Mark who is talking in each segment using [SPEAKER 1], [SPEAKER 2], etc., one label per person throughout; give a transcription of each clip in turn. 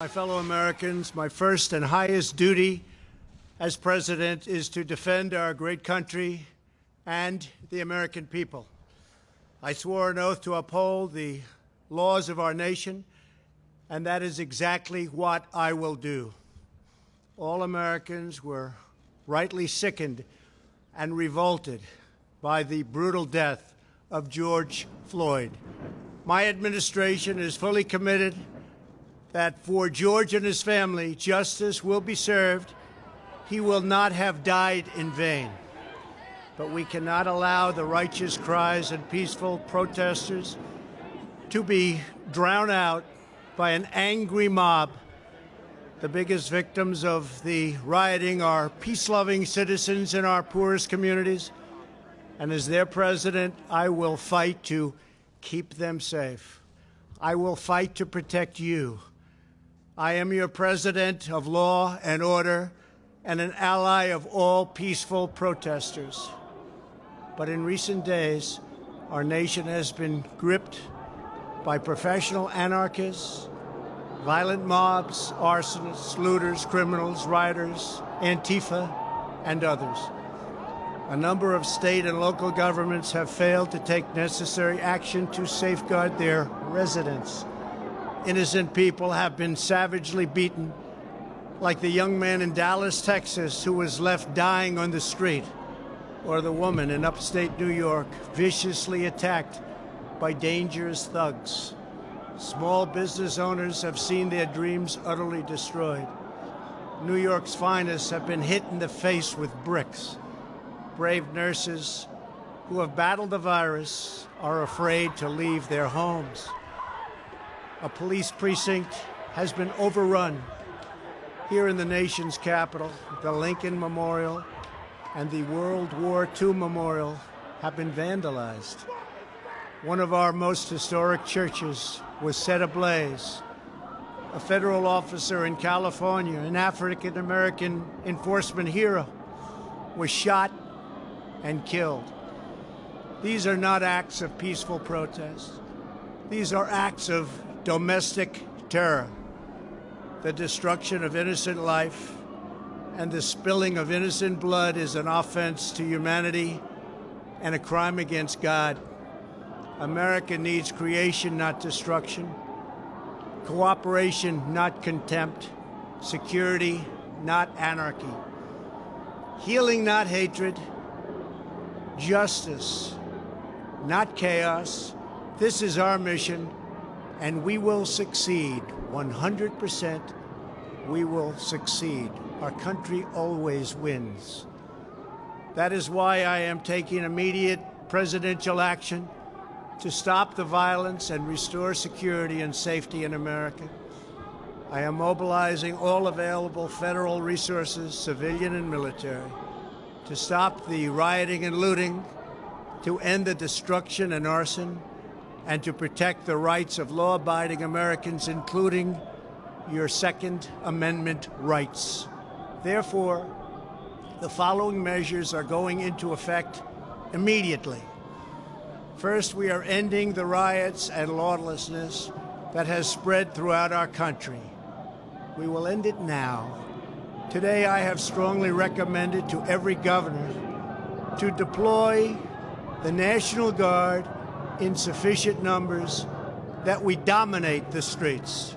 [SPEAKER 1] My fellow Americans, my first and highest duty as president is to defend our great country and the American people. I swore an oath to uphold the laws of our nation, and that is exactly what I will do. All Americans were rightly sickened and revolted by the brutal death of George Floyd. My administration is fully committed that for George and his family, justice will be served. He will not have died in vain. But we cannot allow the righteous cries and peaceful protesters to be drowned out by an angry mob. The biggest victims of the rioting are peace loving citizens in our poorest communities. And as their president, I will fight to keep them safe. I will fight to protect you. I am your president of law and order and an ally of all peaceful protesters. But in recent days, our nation has been gripped by professional anarchists, violent mobs, arsonists, looters, criminals, rioters, Antifa, and others. A number of state and local governments have failed to take necessary action to safeguard their residents. Innocent people have been savagely beaten, like the young man in Dallas, Texas, who was left dying on the street, or the woman in upstate New York viciously attacked by dangerous thugs. Small business owners have seen their dreams utterly destroyed. New York's finest have been hit in the face with bricks brave nurses who have battled the virus are afraid to leave their homes. A police precinct has been overrun here in the nation's capital. The Lincoln Memorial and the World War II Memorial have been vandalized. One of our most historic churches was set ablaze. A federal officer in California, an African American enforcement hero, was shot and killed. These are not acts of peaceful protest. These are acts of domestic terror. The destruction of innocent life and the spilling of innocent blood is an offense to humanity and a crime against God. America needs creation, not destruction, cooperation, not contempt, security, not anarchy, healing, not hatred, justice, not chaos. This is our mission, and we will succeed 100%. We will succeed. Our country always wins. That is why I am taking immediate presidential action to stop the violence and restore security and safety in America. I am mobilizing all available federal resources, civilian and military to stop the rioting and looting, to end the destruction and arson, and to protect the rights of law abiding Americans, including your Second Amendment rights. Therefore, the following measures are going into effect immediately. First, we are ending the riots and lawlessness that has spread throughout our country. We will end it now Today, I have strongly recommended to every governor to deploy the National Guard in sufficient numbers that we dominate the streets.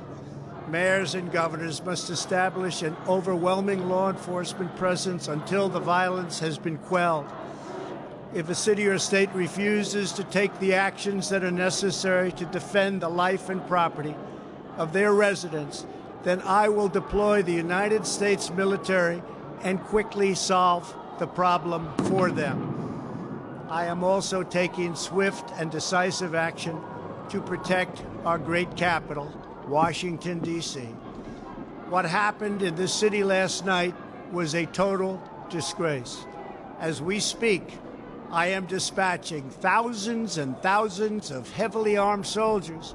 [SPEAKER 1] Mayors and governors must establish an overwhelming law enforcement presence until the violence has been quelled. If a city or state refuses to take the actions that are necessary to defend the life and property of their residents, then I will deploy the United States military and quickly solve the problem for them. I am also taking swift and decisive action to protect our great capital, Washington, D.C. What happened in this city last night was a total disgrace. As we speak, I am dispatching thousands and thousands of heavily armed soldiers,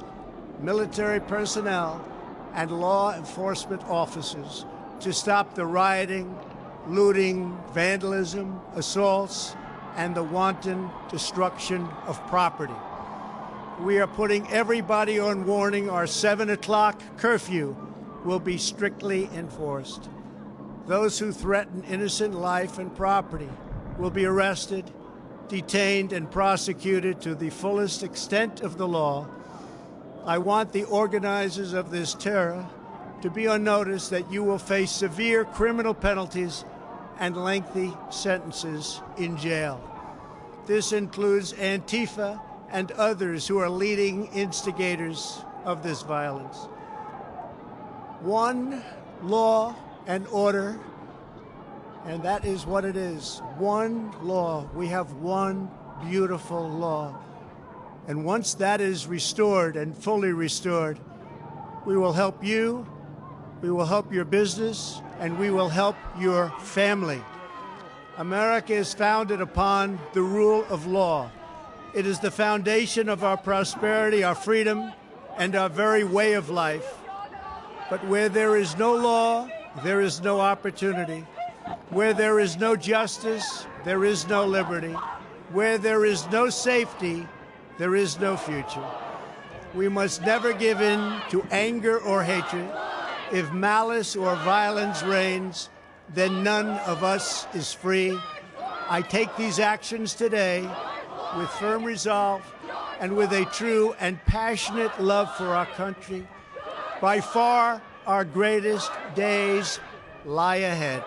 [SPEAKER 1] military personnel, and law enforcement officers to stop the rioting, looting, vandalism, assaults, and the wanton destruction of property. We are putting everybody on warning. Our 7 o'clock curfew will be strictly enforced. Those who threaten innocent life and property will be arrested, detained, and prosecuted to the fullest extent of the law. I want the organizers of this terror to be on notice that you will face severe criminal penalties and lengthy sentences in jail. This includes Antifa and others who are leading instigators of this violence. One law and order, and that is what it is. One law. We have one beautiful law. And once that is restored and fully restored, we will help you, we will help your business, and we will help your family. America is founded upon the rule of law. It is the foundation of our prosperity, our freedom, and our very way of life. But where there is no law, there is no opportunity. Where there is no justice, there is no liberty. Where there is no safety, there is no future. We must never give in to anger or hatred. If malice or violence reigns, then none of us is free. I take these actions today with firm resolve and with a true and passionate love for our country. By far, our greatest days lie ahead.